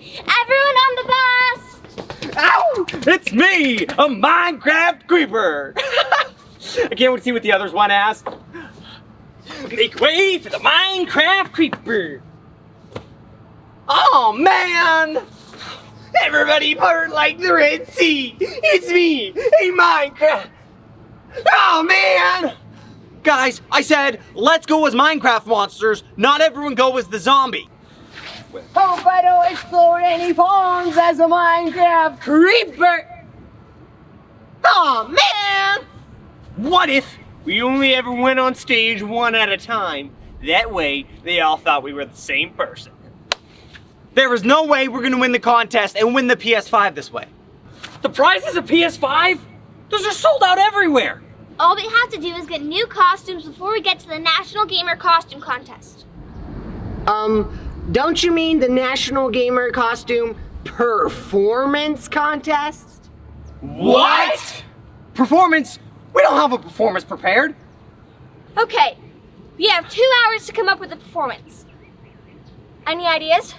Everyone on the bus! Ow! It's me, a Minecraft creeper. I can't wait to see what the others want to ask. Make way for the Minecraft creeper. Oh man! Everybody part like the Red Sea. It's me, a Minecraft. Oh man! Guys, I said let's go as Minecraft monsters. Not everyone go as the zombie. Hope I don't explode any phones as a Minecraft creeper. Oh man! What if we only ever went on stage one at a time? That way, they all thought we were the same person. There is no way we're gonna win the contest and win the PS5 this way. The prize is a PS5? Those are sold out everywhere. All we have to do is get new costumes before we get to the National Gamer Costume Contest. Um, don't you mean the National Gamer Costume Performance Contest? What? Performance? We don't have a performance prepared. Okay, we have two hours to come up with a performance. Any ideas?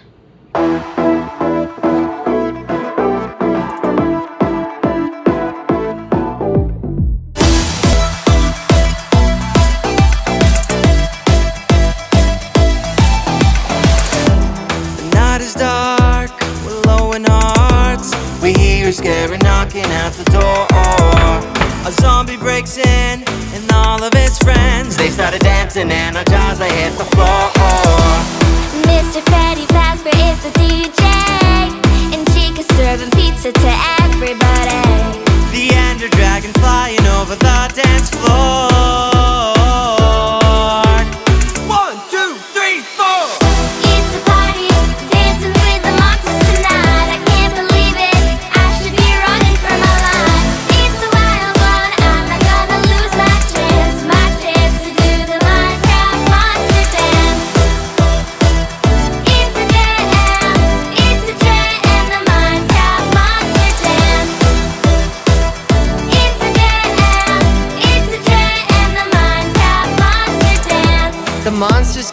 Knocking at the door. A zombie breaks in, and all of his friends they started dancing, and our jaws they hit the floor. Mr. Freddy Fazbear is the DJ, and Chica's serving pizza to everybody. The ender dragon flying over the dance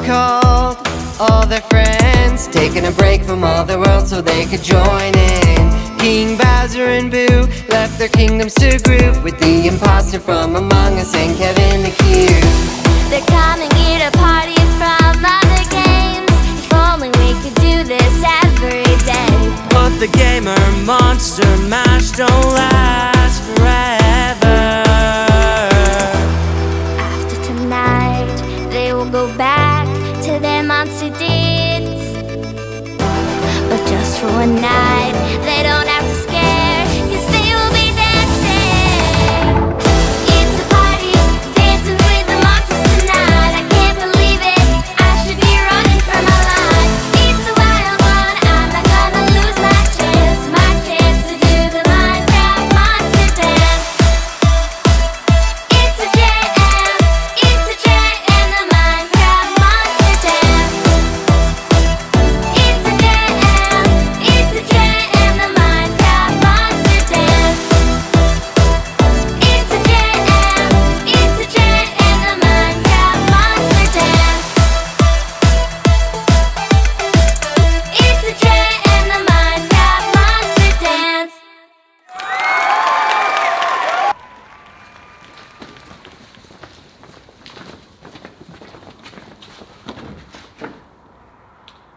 called all their friends, taking a break from all the world so they could join in. King Bowser and Boo left their kingdoms to groove with the imposter from Among Us and Kevin the Cube. They're coming here to party from other games. If only we could do this every day. But the gamer monster mash don't last forever. After tonight, they will go back night,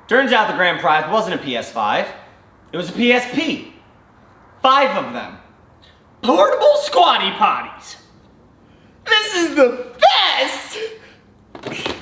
Turns out the grand prize wasn't a PS5. It was a PSP. Five of them. Portable squatty potties. This is the best!